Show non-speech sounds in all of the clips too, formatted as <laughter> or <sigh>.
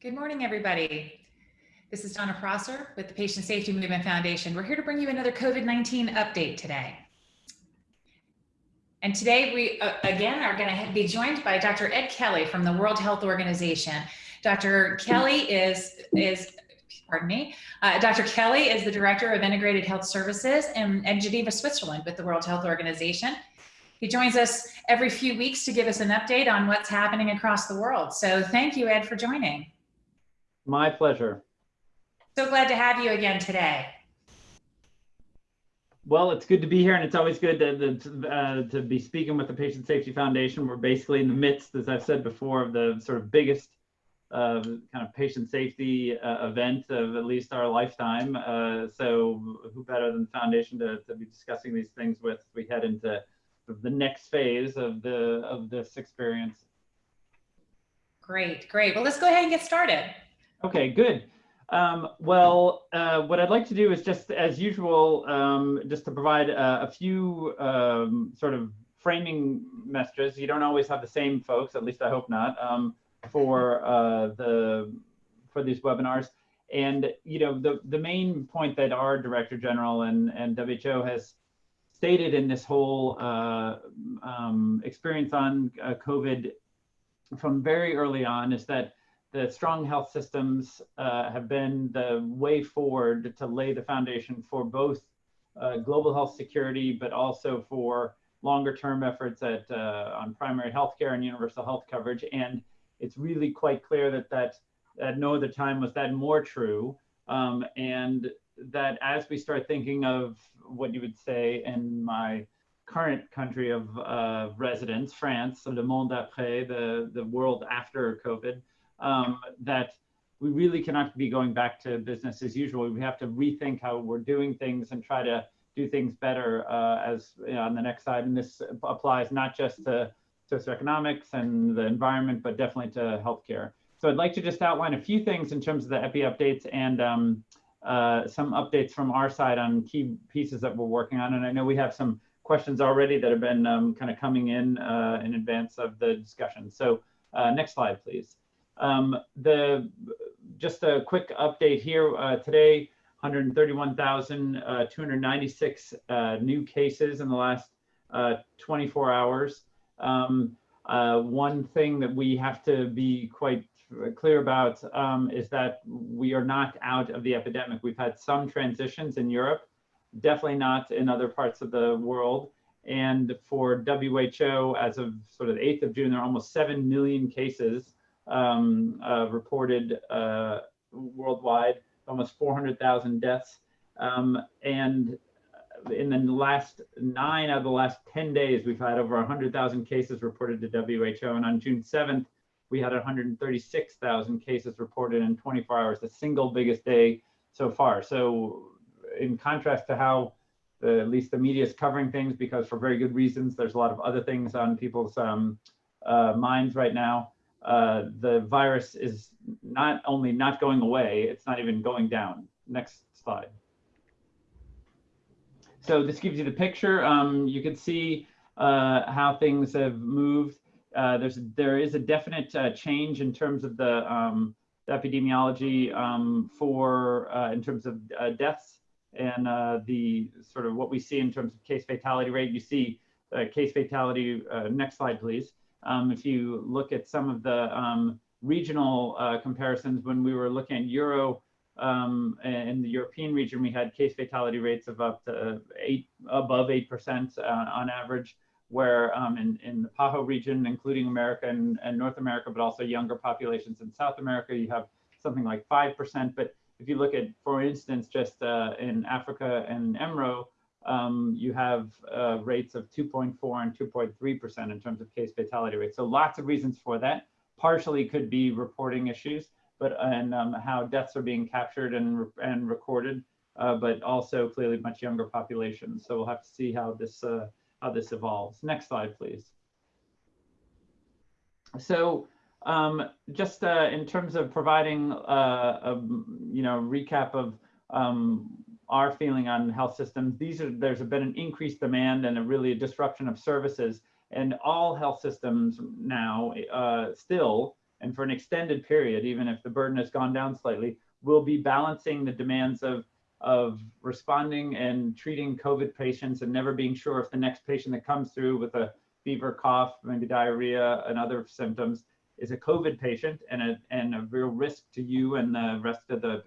Good morning, everybody. This is Donna Prosser with the Patient Safety Movement Foundation. We're here to bring you another COVID-19 update today. And today we, uh, again, are going to be joined by Dr. Ed Kelley from the World Health Organization. Dr. Kelley is, is pardon me, uh, Dr. Kelley is the Director of Integrated Health Services in, in Geneva, Switzerland with the World Health Organization. He joins us every few weeks to give us an update on what's happening across the world. So thank you, Ed, for joining. My pleasure. So glad to have you again today. Well, it's good to be here, and it's always good to, to, uh, to be speaking with the Patient Safety Foundation. We're basically in the midst, as I've said before, of the sort of biggest uh, kind of patient safety uh, event of at least our lifetime. Uh, so who better than the foundation to, to be discussing these things with we head into the next phase of the of this experience. Great, great. Well, let's go ahead and get started. Okay, good. Um, well, uh, what I'd like to do is just as usual, um, just to provide a, a few um, sort of framing messages. You don't always have the same folks, at least I hope not, um, for uh, the for these webinars. And you know, the the main point that our Director General and and WHO has stated in this whole uh, um, experience on uh, COVID from very early on is that the strong health systems uh, have been the way forward to lay the foundation for both uh, global health security, but also for longer term efforts at, uh, on primary health care and universal health coverage. And it's really quite clear that, that at no other time was that more true. Um, and that as we start thinking of what you would say in my current country of uh, residence, France, le monde après, the, the world after COVID, um, that we really cannot be going back to business as usual. We have to rethink how we're doing things and try to do things better uh, as you know, on the next side. And this applies not just to socioeconomics and the environment, but definitely to healthcare. So I'd like to just outline a few things in terms of the EPI updates and um, uh, some updates from our side on key pieces that we're working on. And I know we have some questions already that have been um, kind of coming in uh, in advance of the discussion. So uh, next slide, please. Um, the just a quick update here uh, today, 131,296 uh, uh, new cases in the last uh, 24 hours. Um, uh, one thing that we have to be quite clear about um, is that we are not out of the epidemic. We've had some transitions in Europe, definitely not in other parts of the world. And for WHO, as of sort of the 8th of June, there are almost 7 million cases um, uh, reported uh, worldwide, almost 400,000 deaths. Um, and in the last nine out of the last 10 days, we've had over 100,000 cases reported to WHO. And on June 7th, we had 136,000 cases reported in 24 hours, the single biggest day so far. So in contrast to how the, at least the media is covering things, because for very good reasons, there's a lot of other things on people's um, uh, minds right now uh, the virus is not only not going away, it's not even going down. Next slide. So this gives you the picture. Um, you can see uh, how things have moved. Uh, there's there is a definite uh, change in terms of the, um, the epidemiology um, for uh, in terms of deaths and the sort of what we see in terms of case fatality rate. You see case fatality. next slide, please. Um, if you look at some of the um, regional uh, comparisons, when we were looking at Euro um, in the European region, we had case fatality rates of up to eight, above 8% uh, on average, where um, in, in the PAHO region, including America and, and North America, but also younger populations in South America, you have something like 5%. But if you look at, for instance, just uh, in Africa and EMRO, um, you have uh, rates of 2.4 and 2.3% in terms of case fatality rates. So lots of reasons for that. Partially could be reporting issues, but and um, how deaths are being captured and, and recorded, uh, but also clearly much younger populations. So we'll have to see how this, uh, how this evolves. Next slide, please. So um, just uh, in terms of providing uh, a you know recap of um, our feeling on health systems. These are there's been an increased demand and a really a disruption of services, and all health systems now uh, still and for an extended period, even if the burden has gone down slightly, we'll be balancing the demands of, of responding and treating COVID patients and never being sure if the next patient that comes through with a fever, cough, maybe diarrhea and other symptoms is a COVID patient and a, and a real risk to you and the rest of the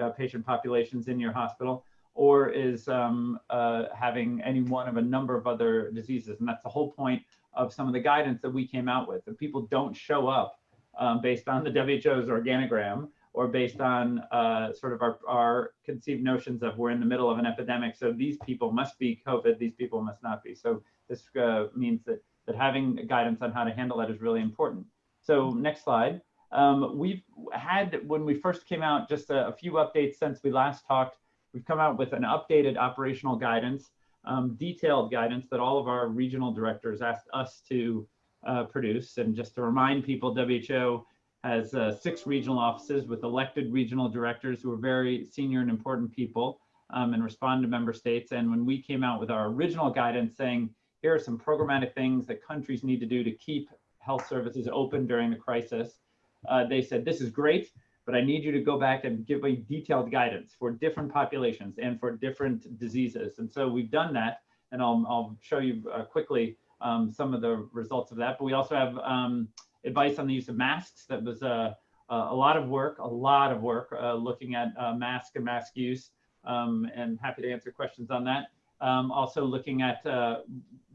uh, patient populations in your hospital, or is um, uh, having any one of a number of other diseases. And that's the whole point of some of the guidance that we came out with. That people don't show up um, based on the WHO's organogram or based on uh, sort of our, our conceived notions of we're in the middle of an epidemic. So these people must be COVID, these people must not be. So this uh, means that, that having guidance on how to handle that is really important. So next slide. Um, we've had, when we first came out, just a, a, few updates since we last talked. We've come out with an updated operational guidance, um, detailed guidance that all of our regional directors asked us to uh, produce. And just to remind people, WHO has uh, six regional offices with elected regional directors who are very senior and important people um, and respond to member states. And when we came out with our original guidance saying, here are some programmatic things that countries need to do to keep health services open during the crisis, uh, they said, this is great, but I need you to go back and give a detailed guidance for different populations and for different diseases. And so we've done that, and I'll, I'll show you uh, quickly um, some of the results of that. But we also have um, advice on the use of masks. That was uh, a lot of work, a lot of work uh, looking at uh, mask and mask use, um, and happy to answer questions on that. Um, also looking at, uh,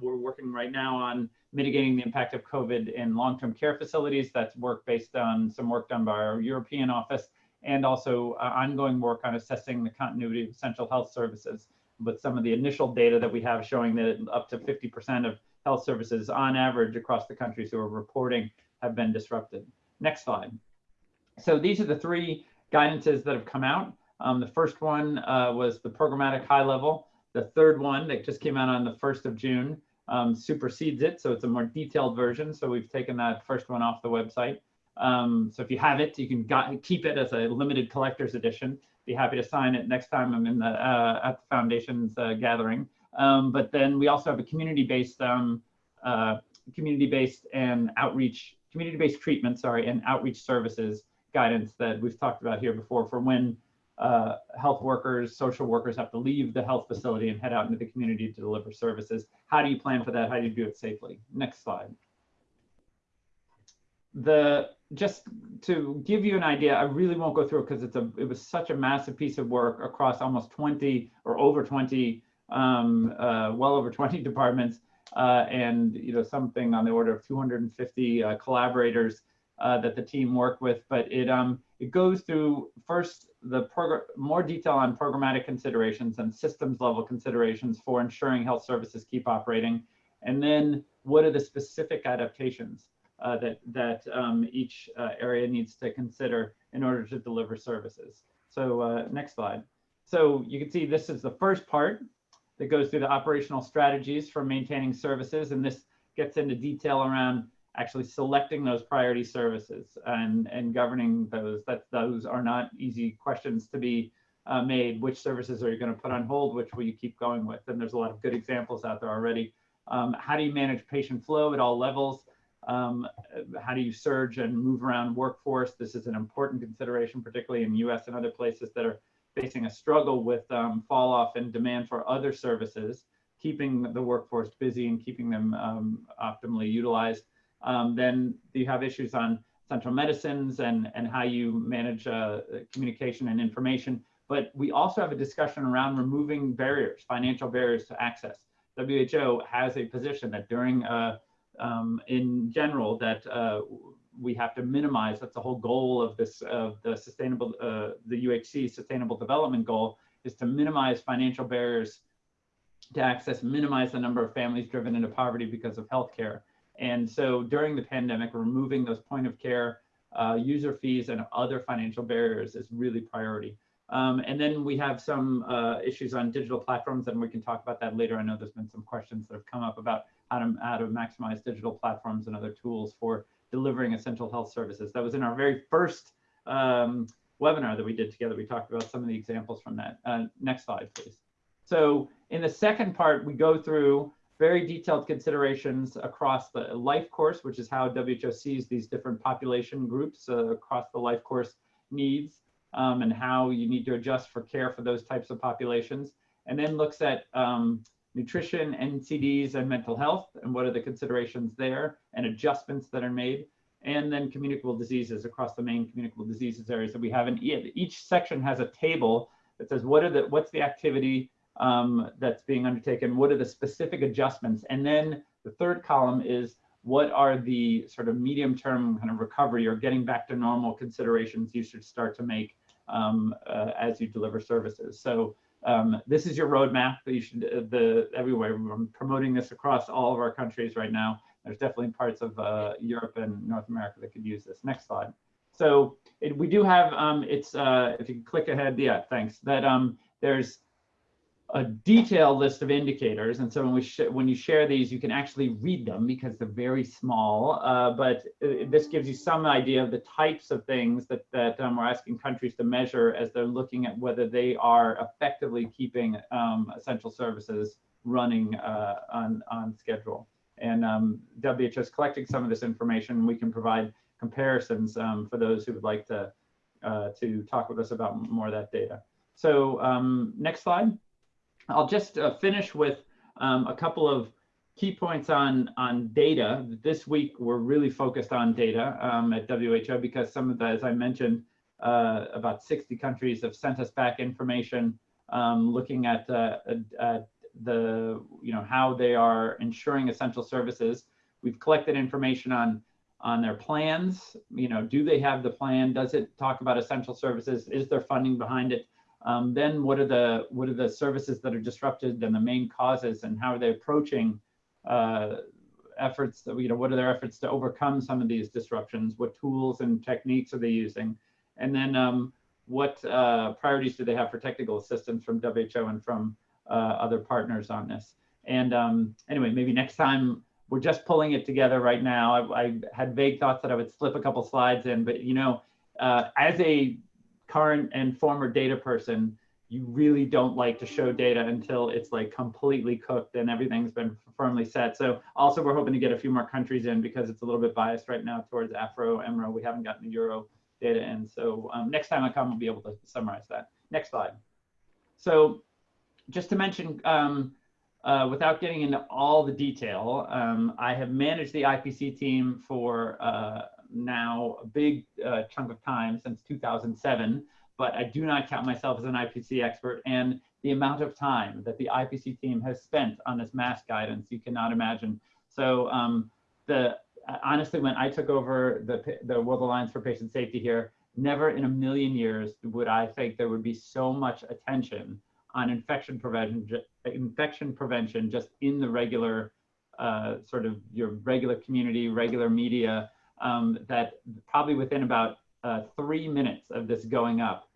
we're working right now on mitigating the impact of COVID in long-term care facilities. That's work based on some work done by our European office and also uh, ongoing work on assessing the continuity of essential health services with some of the initial data that we have showing that up to 50% of health services on average across the countries who are reporting have been disrupted. Next slide. So these are the three guidances that have come out. Um, the first one uh, was the programmatic high level. The third one that just came out on the 1st of June um, supersedes it. So it's a more detailed version. So we've taken that first one off the website. Um, so if you have it, you can got, keep it as a limited collector's edition. Be happy to sign it next time I'm in the uh, at the foundation's uh, gathering. Um, but then we also have a community-based, um, uh, community-based and outreach, community-based treatment, sorry, and outreach services guidance that we've talked about here before for when uh, health workers, social workers have to leave the health facility and head out into the community to deliver services. How do you plan for that? How do you do it safely? Next slide. The just to give you an idea, I really won't go through it because it's a it was such a massive piece of work across almost 20 or over 20, um, uh, well over 20 <laughs> departments, uh, and you know something on the order of 250 uh, collaborators uh, that the team worked with. But it um it goes through first the program more detail on programmatic considerations and systems level considerations for ensuring health services keep operating, and then what are the specific adaptations uh, that that um, each uh, area needs to consider in order to deliver services. So uh, next slide. So you can see this is the first part that goes through the operational strategies for maintaining services, and this gets into detail around actually selecting those priority services and, and governing those. That those are not easy questions to be uh, made. Which services are you going to put on hold? Which will you keep going with? And there's a lot of good examples out there already. Um, how do you manage patient flow at all levels? Um, how do you surge and move around workforce? This is an important consideration, particularly in US and other places that are facing a struggle with um, fall off in demand for other services, keeping the workforce busy and keeping them um, optimally utilized. Um, then you have issues on central medicines and, and how you manage uh, communication and information. But we also have a discussion around removing barriers, financial barriers to access. WHO has a position that during, uh, um, in general, that uh, we have to minimize, that's the whole goal of this, of the sustainable, uh, the UHC sustainable development goal is to minimize financial barriers to access, minimize the number of families driven into poverty because of healthcare. And so during the pandemic, removing those point of care uh, user fees and other financial barriers is really priority. Um, and then we have some uh, issues on digital platforms, and we can talk about that later. I know there's been some questions that have come up about how to, how to maximize digital platforms and other tools for delivering essential health services. That was in our very first um, webinar that we did together. We talked about some of the examples from that. Uh, next slide, please. So in the second part, we go through very detailed considerations across the life course, which is how WHO sees these different population groups uh, across the life course needs um, and how you need to adjust for care for those types of populations. And then looks at um, nutrition, NCDs, and mental health, and what are the considerations there and adjustments that are made. And then communicable diseases across the main communicable diseases areas that we have. And each section has a table that says what are the what's the activity um, that's being undertaken, what are the specific adjustments, and then the third column is what are the sort of medium term kind of recovery or getting back to normal considerations you should start to make um, uh, as you deliver services. So um, this is your roadmap that you should uh, the everywhere. I'm promoting this across all of our countries right now. There's definitely parts of uh, Europe and North America that could use this. Next slide. So it, we do have um, it's uh, if you click ahead, yeah, thanks. That um, there's a detailed list of indicators. And so when we when you share these, you can actually read them because they're very small. Uh, but uh, this gives you some idea of the types of things that that um, we're asking countries to measure as they're looking at whether they are effectively keeping um, essential services running uh, on on schedule. And um, WHO is collecting some of this information. We can provide comparisons um, for those who would like to uh, to talk with us about more of that data. So um, next slide. I'll just uh, finish with um, a couple of key points on, on data. This week, we're really focused on data um, at WHO because some of the, as I mentioned, uh, about 60 countries have sent us back information um, looking at, uh, at the, you know, how they are ensuring essential services. We've collected information on on their plans. You know, do they have the plan? Does it talk about essential services? Is there funding behind it? Um, then what are the what are the services that are disrupted and the main causes and how are they approaching uh, efforts that you know what are their efforts to overcome some of these disruptions? What tools and techniques are they using? And then um, what uh, priorities do they have for technical assistance from WHO and from uh, other partners on this? And um, anyway, maybe next time we're just pulling it together right now. I, I, had vague thoughts that I would slip a couple slides in, but you know, uh, as a current and former data person, you really don't like to show data until it's like completely cooked and everything's been firmly set. So also we're hoping to get a few more countries in because it's a little bit biased right now towards Afro, EMRO. We haven't gotten the Euro data in. So um, next time I come, we'll be able to summarize that. Next slide. So just to mention, um, uh, without getting into all the detail, um, I have managed the IPC team for uh, now a big uh, chunk of time since 2007, but I do not count myself as an IPC expert. And the amount of time that the IPC team has spent on this mask guidance, you cannot imagine. So um, the honestly, when I took over the, the World Alliance for Patient Safety here, never in a million years would I think there would be so much attention on infection prevention, infection prevention just in the regular uh, sort of your regular community, regular media, um, that probably within about uh, three minutes of this going up,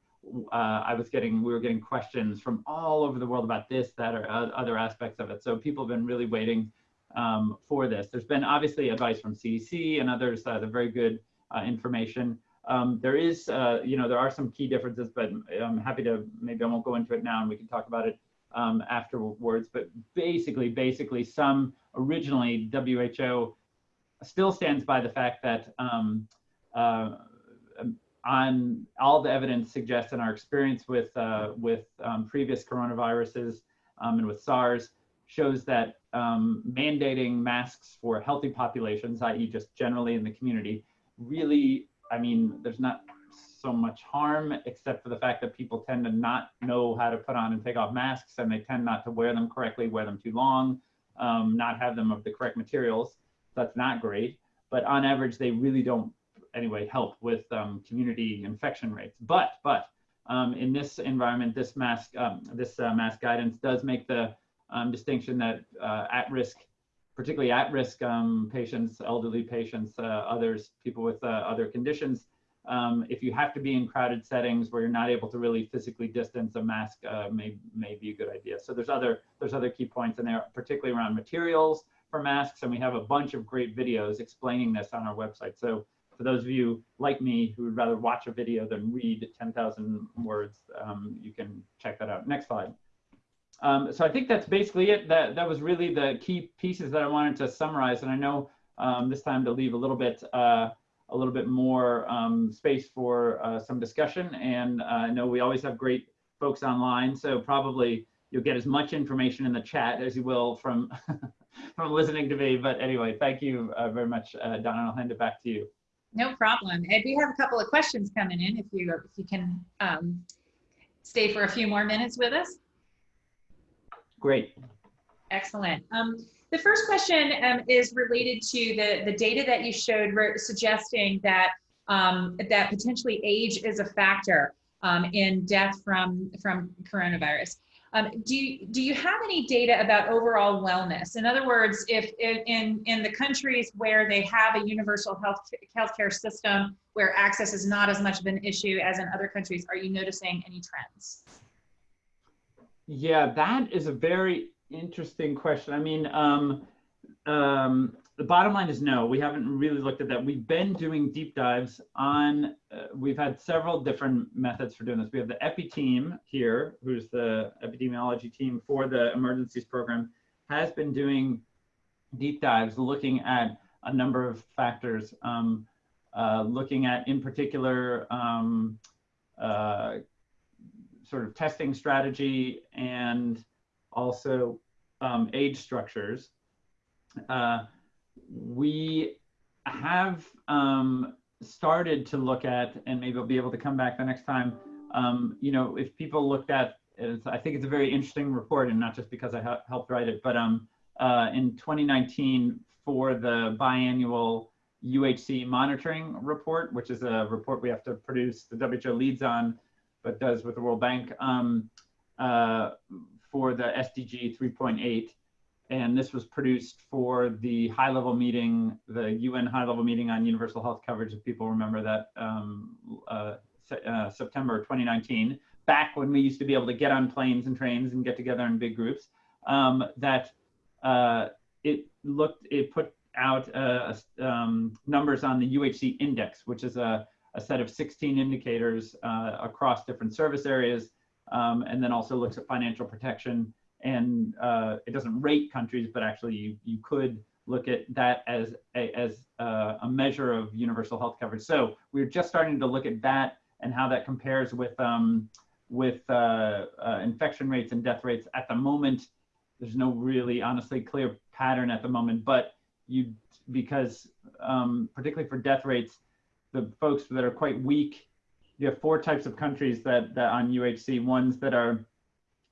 uh, I was getting, we were getting questions from all over the world about this, that, or other aspects of it. So people have been really waiting um, for this. There's been obviously advice from CDC and others, uh, the very good uh, information. Um, there is, uh, you know, there are some key differences, but I'm happy to, maybe I won't go into it now and we can talk about it um, afterwards. But basically, basically some originally WHO still stands by the fact that um, uh, on all the evidence suggests in our experience with uh, with um, previous coronaviruses um, and with SARS shows that um, mandating masks for healthy populations, i.e., just generally in the community, really, I mean, there's not so much harm except for the fact that people tend to not know how to put on and take off masks and they tend not to wear them correctly, wear them too long, um, not have them of the correct materials that's not great. But on average, they really don't anyway help with um, community infection rates. But but um, in this environment, this mask um, this uh, mask guidance does make the um, distinction that uh, at risk, particularly at risk um, patients, elderly patients, uh, others, people with uh, other conditions. Um, if you have to be in crowded settings where you're not able to really physically distance, a mask uh, may may be a good idea. So there's other there's other key points in there, particularly around materials, for masks, and we have a bunch of great videos explaining this on our website. So for those of you like me who would rather watch a video than read 10,000 words, um, you can check that out. Next slide. um, so I think that's basically it. That that was really the key pieces that I wanted to summarize. And I know um, this time to leave a little bit uh, a little bit more um, space for uh, some discussion. And uh, I know we always have great folks online, so probably you'll get as much information in the chat as you will from <laughs> <laughs> from listening to me. But anyway, thank you uh, very much, uh, Donna. I'll hand it back to you. No problem. And we have a couple of questions coming in if you if you can um, stay for a few more minutes with us. Great. Excellent. Um, the first question um, is related to the, the data that you showed suggesting that um, that potentially age is a factor um, in death from, from coronavirus. Um, do, you, do you have any data about overall wellness? In other words, if, in, in the countries where they have a universal health healthcare system where access is not as much of an issue as in other countries, are you noticing any trends? Yeah, that is a very interesting question. I mean, um, um, the bottom line is no, we haven't really looked at that. We've been doing deep dives on, uh, we've had several different methods for doing this. We have the EPI team here, who's the epidemiology team for the emergencies program, has been doing deep dives looking at a number of factors, um, uh, looking at in particular um, uh, sort of testing strategy and also um, age structures. Uh, we have um, started to look at, and maybe I'll be able to come back the next time, um, you know, if people looked at, I think it's a very interesting report, and not just because I helped write it, but um, uh, in 2019 for the biannual UHC monitoring report, which is a report we have to produce, the WHO leads on but does with the World Bank um, uh, for the SDG 3.8. And this was produced for the high level meeting, the UN high level meeting on universal health coverage, if people remember that, um, uh, uh, September 2019, back when we used to be able to get on planes and trains and get together in big groups, um, that uh, it looked, it put out uh, um, numbers on the UHC index, which is a a set of 16 indicators uh, across different service areas, um, and then also looks at financial protection. And uh, it doesn't rate countries, but actually you, you could look at that as a, as uh, a measure of universal health coverage. So we're just starting to look at that and how that compares with um, with uh, uh, infection rates and death rates. At the moment, there's no really honestly clear pattern at the moment, but you because um, particularly for death rates, the folks that are quite weak. You have four types of countries that, that on UHC, ones that are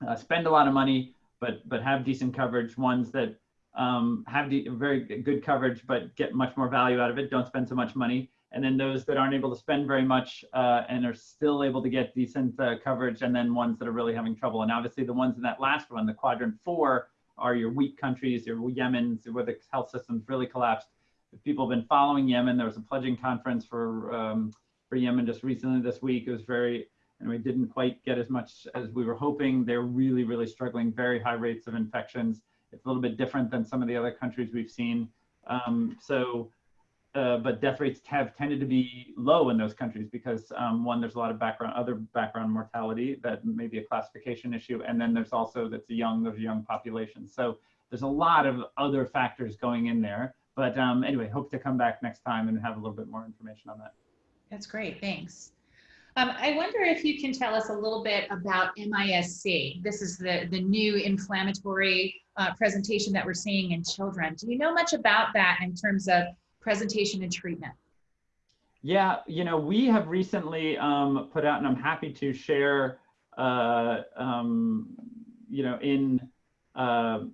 uh, spend a lot of money, but, but have decent coverage, ones that um, have very good coverage, but get much more value out of it, don't spend so much money. And then those that aren't able to spend very much uh, and are still able to get decent uh, coverage, and then ones that are really having trouble. And obviously the ones in that last one, the quadrant four, are your weak countries, your Yemen's, where the health system's really collapsed if people have been following Yemen, there was a pledging conference for um, for Yemen just recently this week. It was very, and we didn't quite get as much as we were hoping. They're really, really struggling, very high rates of infections. It's a little bit different than some of the other countries we've seen. Um, so, uh, but death rates have tended to be low in those countries because um, one, there's a lot of background, other background mortality that may be a classification issue. And then there's also, that's a young, there's a young population. So there's a lot of other factors going in there. But um, anyway, hope to come back next time and have a little bit more information on that. That's great, thanks. Um, I wonder if you can tell us a little bit about MIS-C. This is the, the new inflammatory uh, presentation that we're seeing in children. Do you know much about that in terms of presentation and treatment? Yeah, you know, we have recently um, put out, and I'm happy to share, uh, um, you know, in uh,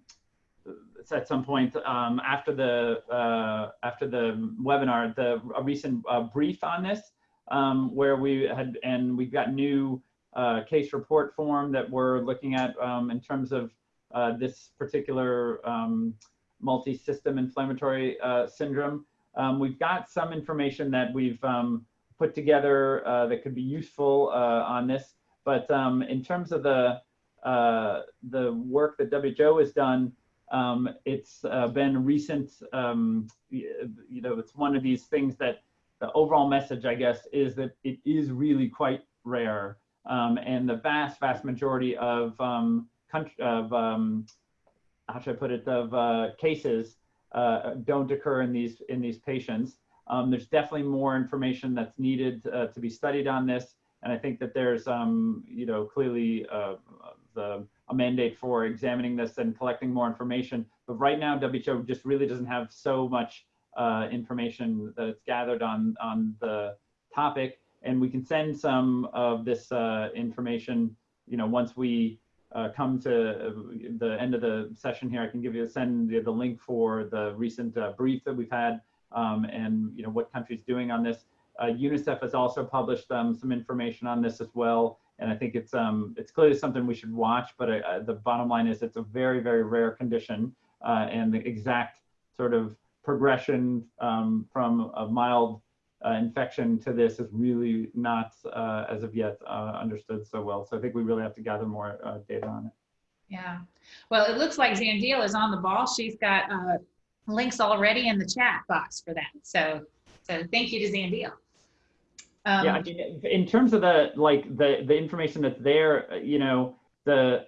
at some point um, after the uh, after the webinar, the a recent uh, brief on this, um, where we had and we've got new uh, case report form that we're looking at um, in terms of uh, this particular um, multi-system inflammatory uh, syndrome. Um, we've got some information that we've um, put together uh, that could be useful on this, but in terms of the the work that WHO has done, um, it's uh, been recent, um, you know, it's one of these things that the overall message, I guess, is that it is really quite rare. Um, and the vast, vast majority of um, of um, how should I put it of uh, cases uh, don't occur in these in these patients. Um, there's definitely more information that's needed uh, to be studied on this, and I think that there's um, you know clearly uh, the a mandate for examining this and collecting more information. But right now, WHO just really doesn't have so much uh, information that it's gathered on on the topic, and we can send some of this uh, information. You know, once we uh, come to uh, the end of the session here, I can give you send you the link for the recent uh, brief that we've had, um, and you know what countries doing on this. Uh, UNICEF has also published um, some information on this as well, and I think it's um, it's clearly something we should watch. But the bottom line is it's a very very rare condition, and the exact sort of progression um, from a mild uh, infection to this is really not, uh, as of yet, uh, understood so well. So I think we really have to gather more uh, data on it. Yeah. Well, it looks like Zandil is on the ball. She's got uh, links already in the chat box for that. So, so thank you to Zandil. Um, yeah, I mean, in terms of the like the the information that's there, you know, the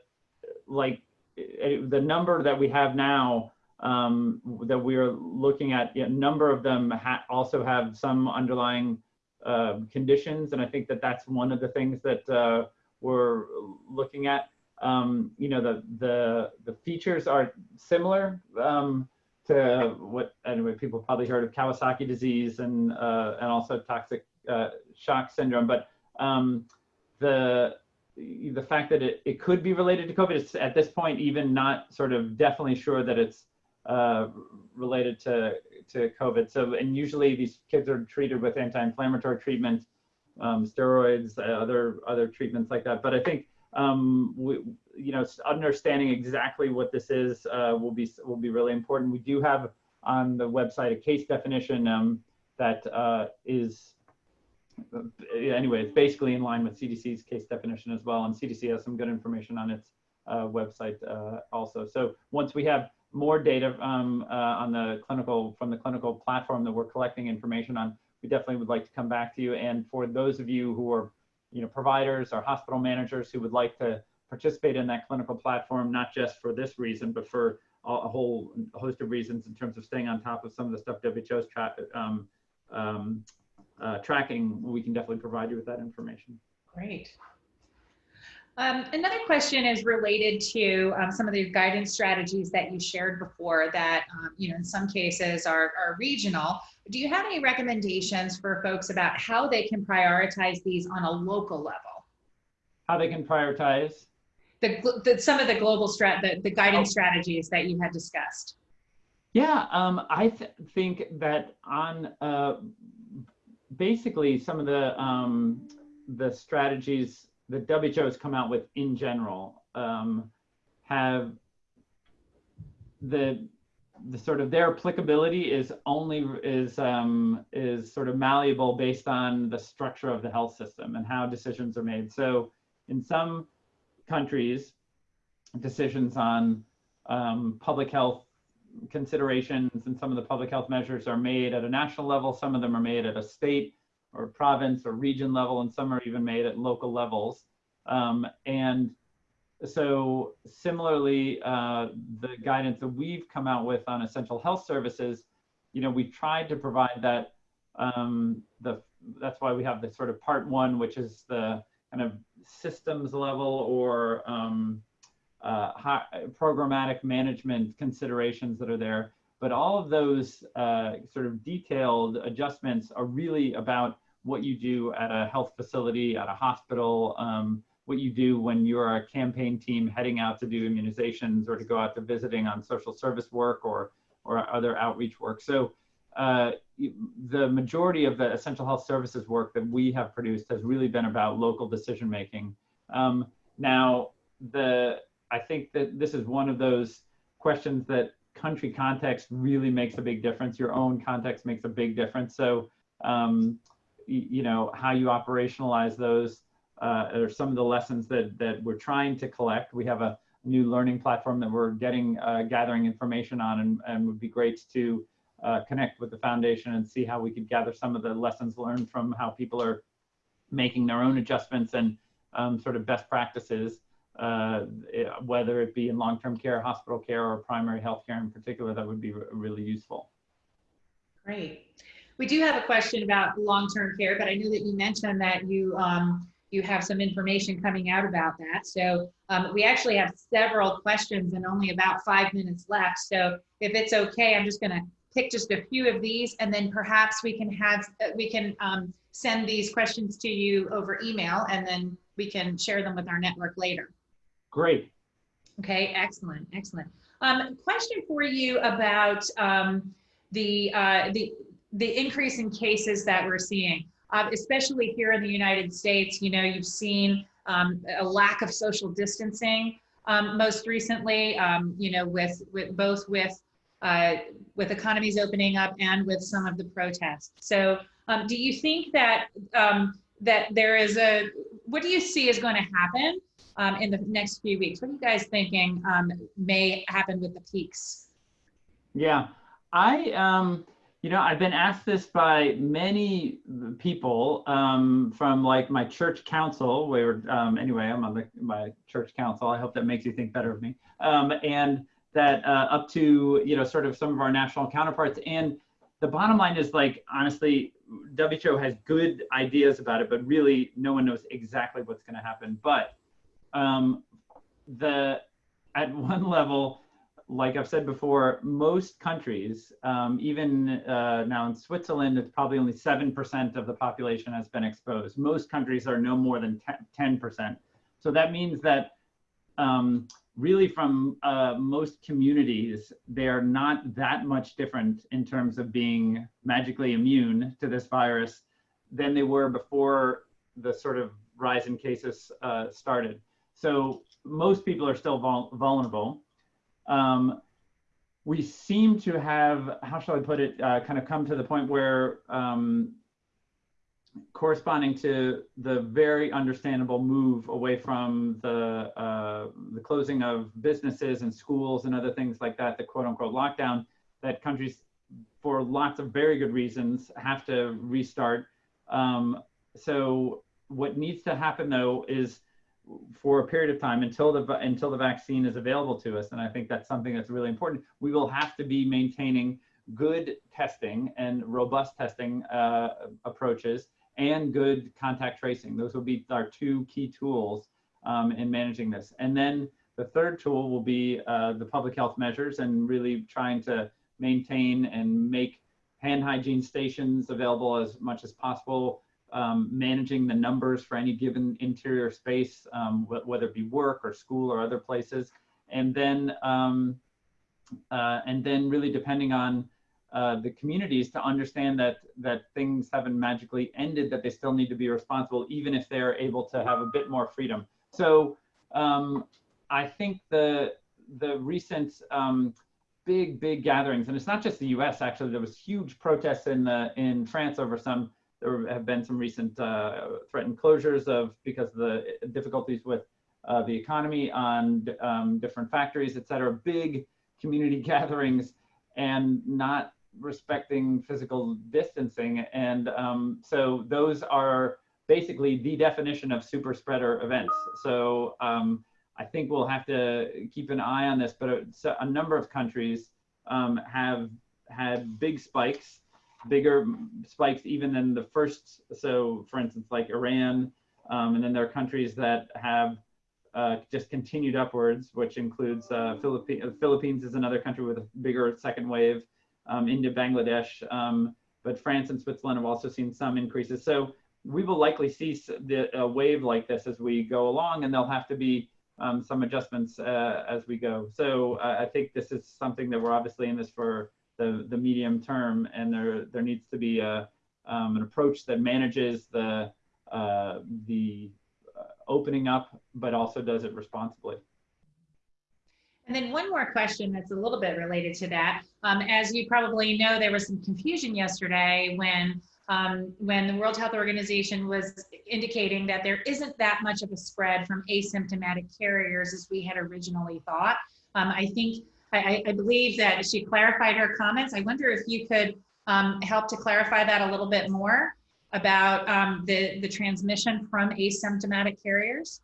like the number that we have now um, that we are looking at, a number of them ha also have some underlying uh, conditions, and I think that that's one of the things that uh, we're looking at. Um, you know, the the the features are similar um, to what anyway people probably heard of Kawasaki disease and uh, and also toxic uh, shock syndrome, but um, the the fact that it, it could be related to COVID is at this point even not sort of definitely sure that it's uh, related to, to COVID. So, and usually these kids are treated with anti-inflammatory treatment, um, steroids, uh, other other treatments like that. But I think um, we, you know, understanding exactly what this is uh, will be will be really important. We do have on the website a case definition um, that uh, is uh, anyway, it's basically in line with CDC's case definition as well, and CDC has some good information on its uh, website uh, also. So once we have more data um, uh, on the clinical from the clinical platform that we're collecting information on, we definitely would like to come back to you. And for those of you who are, you know, providers or hospital managers who would like to participate in that clinical platform, not just for this reason, but for a, whole host of reasons in terms of staying on top of some of the stuff WHO's tra um, um, uh, tracking, we can definitely provide you with that information. Great. Um, another question is related to um, some of the guidance strategies that you shared before that, um, you know, in some cases are, are regional. Do you have any recommendations for folks about how they can prioritize these on a local level? How they can prioritize? The, the some of the global strat, the, the guidance oh. strategies that you had discussed. Yeah, um, I th think that on uh, basically some of the um, the strategies the WHO has come out with in general um, have the the sort of their applicability is only is um, is sort of malleable based on the structure of the health system and how decisions are made. So in some countries, decisions on um, public health considerations and some of the public health measures are made at a national level. Some of them are made at a state or province or region level, and some are even made at local levels. Um, and so similarly, uh, the guidance that we've come out with on essential health services, you know, we've tried to provide that, um, the, that's why we have the sort of part one, which is the kind of systems level or um, uh, high, programmatic management considerations that are there. But all of those uh, sort of detailed adjustments are really about what you do at a health facility, at a hospital, um, what you do when you're a campaign team heading out to do immunizations or to go out to visiting on social service work or, or other outreach work. So uh, the majority of the essential health services work that we have produced has really been about local decision making. Um, now, the I think that this is one of those questions that country context really makes a big difference. Your own context makes a big difference. So, um, you know, how you operationalize those uh, are some of the lessons that, that we're trying to collect. We have a new learning platform that we're getting, uh, gathering information on and, and would be great to uh, connect with the foundation and see how we could gather some of the lessons learned from how people are making their own adjustments and um, sort of best practices uh, whether it be in long-term care, hospital care, or primary health care in particular, that would be re- really useful. Great. We do have a question about long-term care, but I know that you mentioned that you um, you have some information coming out about that. So um, we actually have several questions and only about five minutes left. So if it's okay, I'm just going to pick just a few of these, and then perhaps we can have uh, we can um, send these questions to you over email, and then we can share them with our network later. Great. Okay, excellent, excellent. Um, question for you about um, the uh, the the increase in cases that we're seeing, uh, especially here in the United States. You know, you've seen um, a lack of social distancing um, most recently. Um, you know, with with both with uh, with economies opening up and with some of the protests. So, um, do you think that that there is a what do you see is going to happen um, in the next few weeks? What are you guys thinking um, may happen with the peaks? Yeah, I, um, you know, I've been asked this by many people um, from like my church council, where um, anyway, I'm on the my church council. I hope that makes you think better of me. Um, and that uh, up to you know sort of some of our national counterparts. And the bottom line is like honestly, WHO has good ideas about it, but really no one knows exactly what's going to happen. But um, the at <laughs> one level, like I've said before, most countries, um, even uh, now in Switzerland, it's probably only 7% of the population has been exposed. Most countries are no more than 10%. So that means that um, really from uh, most communities, they are not that much different in terms of being magically immune to this virus than they were before the sort of rise in cases uh, started. So most people are still vul vulnerable. Um, we seem to have, how shall I put it, uh, kind of come to the point where um, corresponding to the very understandable move away from the, uh, the closing of businesses and schools and other things like that, the quote unquote lockdown, that countries, for lots of very good reasons, have to restart. Um, so what needs to happen though is for a period of time until the until the vaccine is available to us and i think that's something that's really important we will have to be maintaining good testing and robust testing uh, approaches and good contact tracing. Those will be our two key tools um, in managing this. And then the third tool will be uh, the public health measures and really trying to maintain and make hand hygiene stations available as much as possible um, managing the numbers for any given interior space, um, wh whether it be work or school or other places, and then um, uh, and then really depending on uh, the communities to understand that that things haven't magically ended, that they still need to be responsible, even if they're able to have a bit more freedom. So um, I think the the recent um, big big gatherings, and it's not just the U.S. Actually, there was huge protests in the in France over some there have been some recent uh, threatened closures of because of the difficulties with uh, the economy on um, different factories, et cetera, big community <laughs> gatherings and not respecting physical distancing. And um, so those are basically the definition of super spreader events. So um, I think we'll have to keep an eye on this, but a, a number of countries um, have had big spikes bigger spikes even than the first. So for instance, like Iran, um, and then there are countries that have uh, just continued upwards, which includes uh, Philippines. Philippines is another country with a bigger second wave, um, India, Bangladesh, um, but France and Switzerland have also seen some increases. So we will likely see the, a wave like this as we go along, and there'll have to be um, some adjustments uh, as we go. So uh, I think this is something that we're obviously in this for the, the medium term, and there there needs to be a um, an approach that manages the uh, the uh, opening up, but also does it responsibly. And then one more question that's a little bit related to that. Um, as you probably know, there was some confusion yesterday when um, when the World Health Organization was indicating that there isn't that much of a spread from asymptomatic carriers as we had originally thought. Um, I think I, I, believe that she clarified her comments. I wonder if you could um, help to clarify that a little bit more about um, the, the transmission from asymptomatic carriers.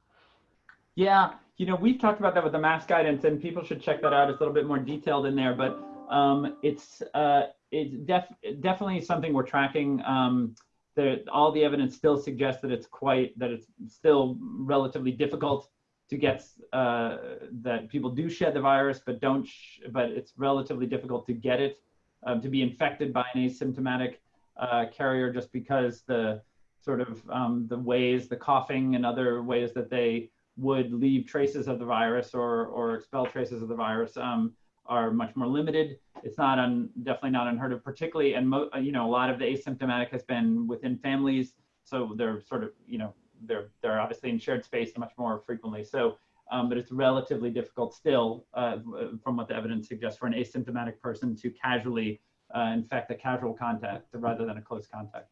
Yeah, You know, we've talked about that with the mask guidance, and people should check that out. It's a little bit more detailed in there, but um, it's uh, it's def definitely something we're tracking. Um, the, all the evidence still suggests that it's quite that it's still relatively difficult to get uh, that people do shed the virus, but don't. but it's relatively difficult to get it um, to be infected by an asymptomatic uh, carrier, just because the sort of um, the ways, the coughing, and other ways that they would leave traces of the virus or or expel traces of the virus um, are much more limited. It's not un, definitely not unheard of, particularly, and mo, you know, a lot of the asymptomatic has been within families, so they're sort of, you know, they're they're obviously in shared space much more frequently. So, um, but it's relatively difficult still, uh, from what the evidence suggests, for an asymptomatic person to casually uh, infect a casual contact rather than a close contact.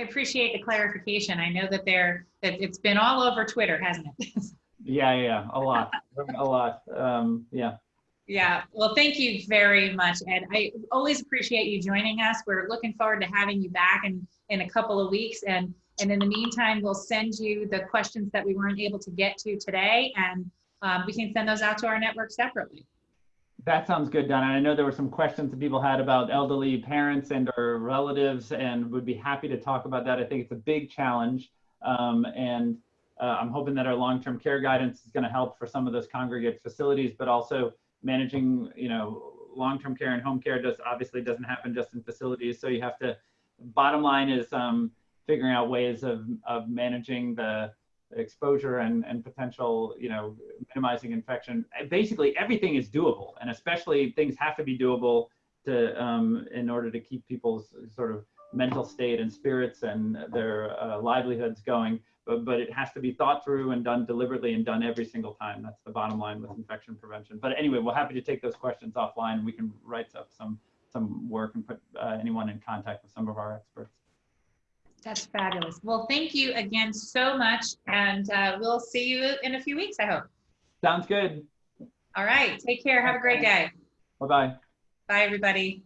I appreciate the clarification. I know that there that it's been all over Twitter, hasn't it? <laughs> yeah, yeah, a lot, a lot. Um, yeah. Yeah, well, thank you very much, Ed. I always appreciate you joining us. We're looking forward to having you back in, in a couple of weeks. And, and in the meantime, we'll send you the questions that we weren't able to get to today, and um, we can send those out to our network separately. That sounds good, Donna. I know there were some questions that people had about elderly parents and or relatives, and would be happy to talk about that. I think it's a big challenge, um, and uh, I'm hoping that our long-term care guidance is going to help for some of those congregate facilities, but also managing, you know, long-term care and home care just obviously doesn't happen just in facilities. So you have to, bottom line is um, figuring out ways of, of managing the exposure and, and potential, you know, minimizing infection. Basically everything is doable and especially things have to be doable to, um, in order to keep people's sort of mental state and spirits and their uh, livelihoods going but, but it has to be thought through and done deliberately and done every single time. That's the bottom line with infection prevention. But anyway, we're happy to take those questions offline we can write up some, some work and put uh, anyone in contact with some of our experts. That's fabulous. Well, thank you again so much. And uh, we'll see you in a few weeks, I hope. Sounds good. All right. Take care. Have a great day. Bye-bye. Bye, everybody.